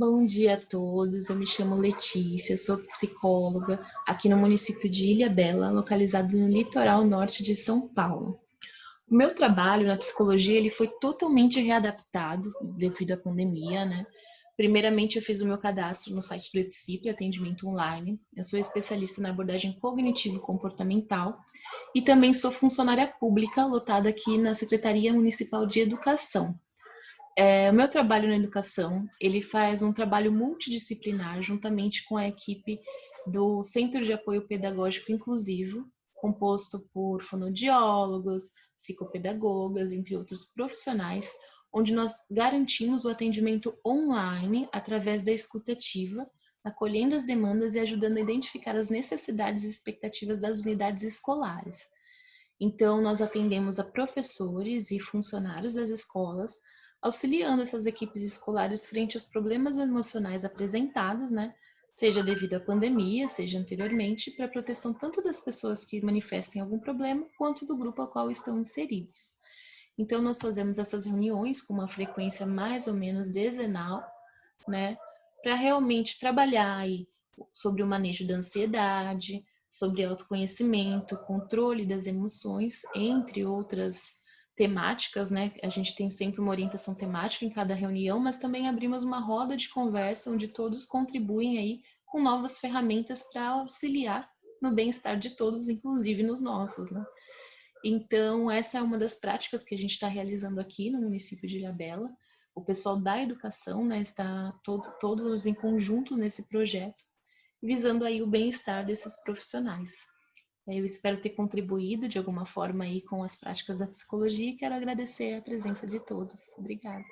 Bom dia a todos, eu me chamo Letícia, sou psicóloga aqui no município de Ilha Bela, localizado no litoral norte de São Paulo. O meu trabalho na psicologia ele foi totalmente readaptado devido à pandemia, né? Primeiramente, eu fiz o meu cadastro no site do EPSIP, atendimento online. Eu sou especialista na abordagem cognitivo-comportamental e também sou funcionária pública lotada aqui na Secretaria Municipal de Educação. É, o meu trabalho na educação, ele faz um trabalho multidisciplinar juntamente com a equipe do Centro de Apoio Pedagógico Inclusivo, composto por fonoaudiólogos, psicopedagogas, entre outros profissionais, onde nós garantimos o atendimento online através da escutativa, acolhendo as demandas e ajudando a identificar as necessidades e expectativas das unidades escolares. Então, nós atendemos a professores e funcionários das escolas, auxiliando essas equipes escolares frente aos problemas emocionais apresentados, né? Seja devido à pandemia, seja anteriormente, para a proteção tanto das pessoas que manifestem algum problema, quanto do grupo ao qual estão inseridos. Então, nós fazemos essas reuniões com uma frequência mais ou menos dezenal, né? Para realmente trabalhar aí sobre o manejo da ansiedade, sobre autoconhecimento, controle das emoções, entre outras temáticas, né? A gente tem sempre uma orientação temática em cada reunião, mas também abrimos uma roda de conversa onde todos contribuem aí com novas ferramentas para auxiliar no bem-estar de todos, inclusive nos nossos, né? Então, essa é uma das práticas que a gente está realizando aqui no município de Ilhabela. O pessoal da educação, né, está todo, todos em conjunto nesse projeto, visando aí o bem-estar desses profissionais. Eu espero ter contribuído de alguma forma aí com as práticas da psicologia e quero agradecer a presença de todos. Obrigada.